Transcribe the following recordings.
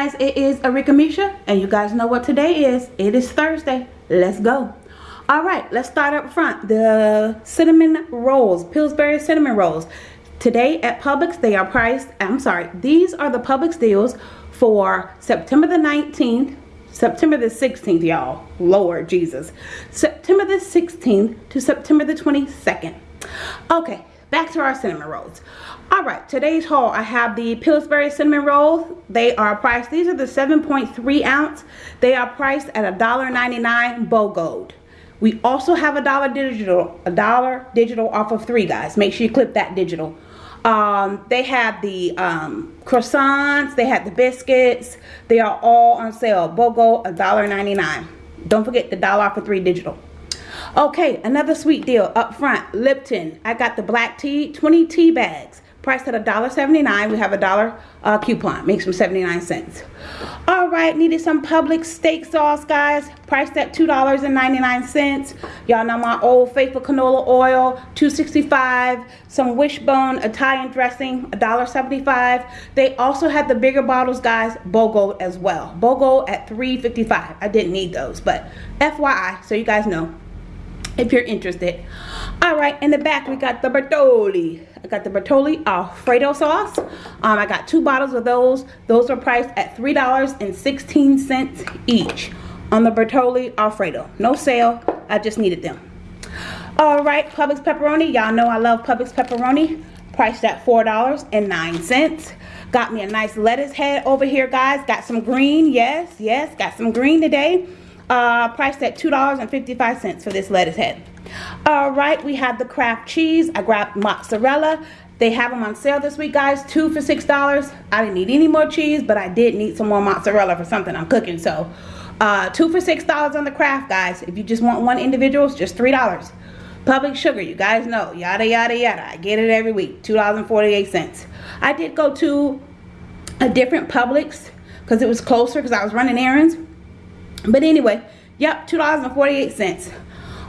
guys, it is Arika Misha, and you guys know what today is. It is Thursday. Let's go. All right, let's start up front. The cinnamon rolls, Pillsbury cinnamon rolls. Today at Publix, they are priced, I'm sorry, these are the Publix deals for September the 19th, September the 16th, y'all. Lord Jesus. September the 16th to September the 22nd. Okay, back to our cinnamon rolls. All right today's haul i have the pillsbury cinnamon rolls. They are priced these are the 7.3 ounce. They are priced at a dollar 99 BOGO we also have a dollar digital a dollar digital off of three guys. Make sure you clip that digital. Um, they have the um, croissants they have the biscuits. They are all on sale. BOGO a dollar 99 don't forget the dollar off of three digital Okay, another sweet deal up front. Lipton. I got the black tea, 20 tea bags. Priced at $1.79. We have a dollar uh, coupon. Makes them 79 cents. All right, needed some Publix steak sauce, guys. Priced at $2.99. Y'all know my old faithful canola oil, 265 Some Wishbone Italian dressing, $1.75. They also had the bigger bottles, guys, BOGO as well. BOGO at $3.55. I didn't need those, but FYI, so you guys know if you're interested. All right, in the back we got the Bertolli. I got the Bertolli Alfredo sauce. Um, I got two bottles of those. Those are priced at $3.16 each on the Bertolli Alfredo. No sale, I just needed them. All right, Publix pepperoni. Y'all know I love Publix pepperoni. Priced at $4.09. Got me a nice lettuce head over here, guys. Got some green, yes, yes. Got some green today uh, priced at $2.55 for this lettuce head. All right, we have the Kraft cheese. I grabbed mozzarella. They have them on sale this week, guys. Two for $6. I didn't need any more cheese, but I did need some more mozzarella for something I'm cooking. So, uh, two for $6 on the Kraft, guys. If you just want one individual, it's just $3. Public sugar, you guys know. Yada, yada, yada. I get it every week. $2.48. I did go to a different Publix because it was closer because I was running errands. But anyway, yep, $2.48.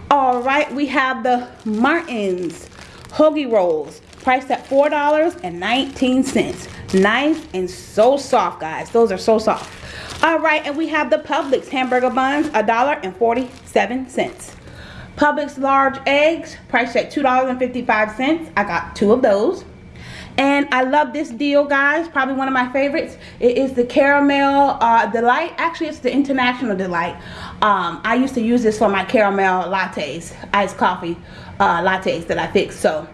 All right, we have the Martin's Hoagie Rolls, priced at $4.19. Nice and so soft, guys. Those are so soft. All right, and we have the Publix hamburger buns, $1.47. Publix large eggs, priced at $2.55. I got two of those. And I love this deal, guys. Probably one of my favorites. It is the Caramel uh, Delight. Actually, it's the International Delight. Um, I used to use this for my caramel lattes, iced coffee uh, lattes that I fix. So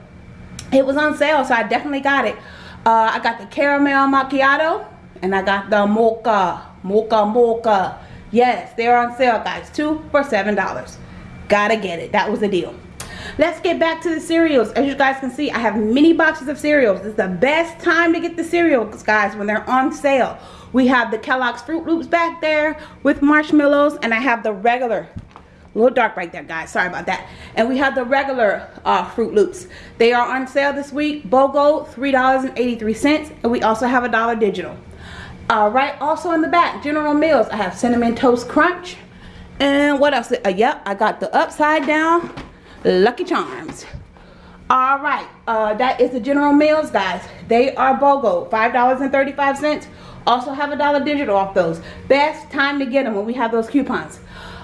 it was on sale, so I definitely got it. Uh, I got the caramel macchiato and I got the mocha, mocha, mocha. Yes, they're on sale, guys. Two for $7. Gotta get it. That was the deal. Let's get back to the cereals. As you guys can see, I have many boxes of cereals. It's the best time to get the cereals, guys, when they're on sale. We have the Kellogg's Froot Loops back there with marshmallows, and I have the regular a little dark right there guys. Sorry about that. And we have the regular uh, Froot Loops. They are on sale this week. Bogo three dollars and 83 cents and we also have a dollar digital. All right also in the back general mills. I have cinnamon toast crunch and what else? Uh, yep i got the upside down Lucky Charms. All right, uh, that is the General Mills, guys. They are BOGO, $5.35. Also have a dollar digital off those. Best time to get them when we have those coupons.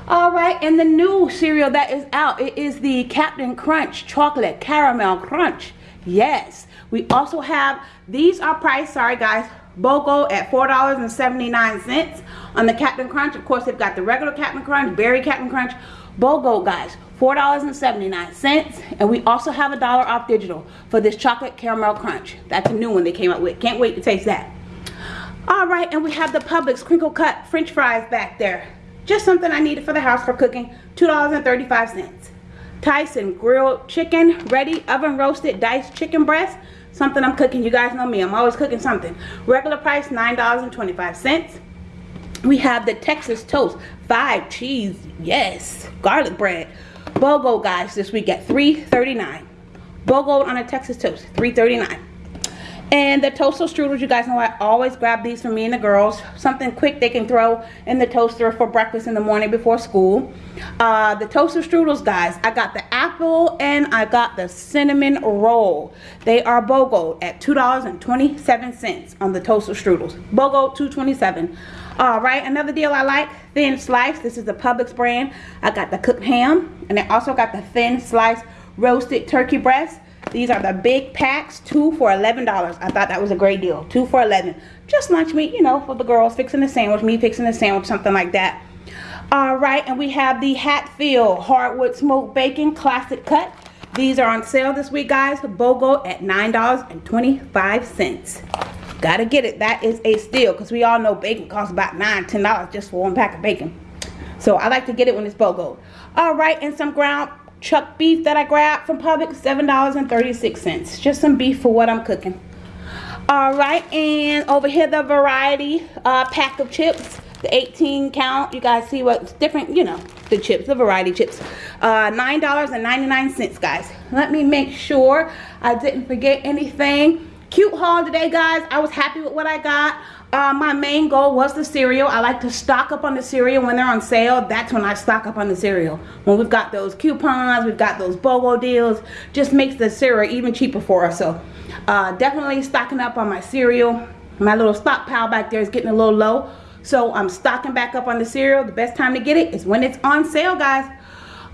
All right, and the new cereal that is out, it is the Captain Crunch Chocolate Caramel Crunch. Yes, we also have, these are priced, sorry guys, BOGO at $4.79 on the Captain Crunch. Of course, they've got the regular Captain Crunch, Berry Captain Crunch, BOGO guys. $4.79 and we also have a dollar off digital for this chocolate caramel crunch. That's a new one they came up with. Can't wait to taste that. All right and we have the Publix crinkle cut french fries back there. Just something I needed for the house for cooking $2.35 Tyson grilled chicken ready oven roasted diced chicken breast. Something I'm cooking you guys know me I'm always cooking something. Regular price $9.25 we have the Texas toast five cheese yes garlic bread BOGO guys this week at $3.39. BOGO on a Texas toast, $3.39. And the toaster strudels, you guys know I always grab these for me and the girls. Something quick they can throw in the toaster for breakfast in the morning before school. Uh, the toaster strudels, guys, I got the apple and I got the cinnamon roll. They are BOGO at $2.27 on the toaster strudels. BOGO 227. All right, another deal I like, thin slice. This is the Publix brand. I got the cooked ham and I also got the thin sliced roasted turkey breast. These are the big packs, two for $11. I thought that was a great deal. Two for 11 Just lunch meat, you know, for the girls fixing a sandwich, me fixing a sandwich, something like that. All right, and we have the Hatfield Hardwood Smoked Bacon Classic Cut. These are on sale this week, guys. BOGO at $9.25. Gotta get it. That is a steal because we all know bacon costs about $9, $10 just for one pack of bacon. So I like to get it when it's BOGO. All right, and some ground chuck beef that I grabbed from Publix, $7.36. Just some beef for what I'm cooking. All right, and over here the variety uh, pack of chips the 18 count you guys see what's different you know the chips the variety chips uh nine dollars and 99 cents guys let me make sure i didn't forget anything cute haul today guys i was happy with what i got uh, my main goal was the cereal. I like to stock up on the cereal when they're on sale. That's when I stock up on the cereal. When we've got those coupons, we've got those BOGO deals, just makes the cereal even cheaper for us. So uh, definitely stocking up on my cereal. My little stockpile back there is getting a little low. So I'm stocking back up on the cereal. The best time to get it is when it's on sale, guys.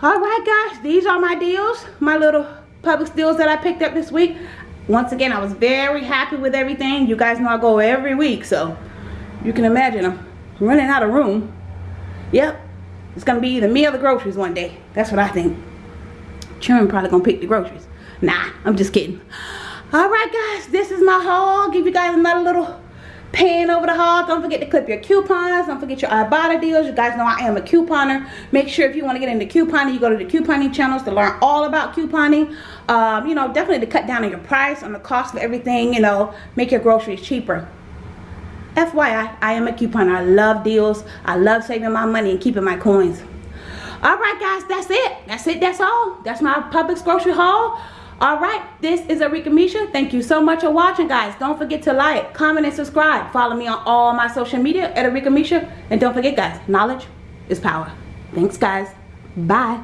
All right, guys. These are my deals. My little Publix deals that I picked up this week. Once again, I was very happy with everything. You guys know I go every week, so you can imagine I'm running out of room. Yep. It's to be either me or the groceries one day. That's what I think. Children probably to pick the groceries. Nah, I'm just kidding. All right, guys. This is my haul. Give you guys another little paying over the haul don't forget to clip your coupons don't forget your ibotta deals you guys know i am a couponer make sure if you want to get into couponing you go to the couponing channels to learn all about couponing um, you know definitely to cut down on your price on the cost of everything you know make your groceries cheaper FYI, I am a couponer. I love deals. I love saving my money and keeping my coins. All right, guys, that's it. That's it. That's all. That's my Publix grocery haul all right this is Arika Misha. Thank you so much for watching guys. Don't forget to like comment and subscribe. Follow me on all my social media at Arika Misha. And don't forget guys knowledge is power. Thanks guys. Bye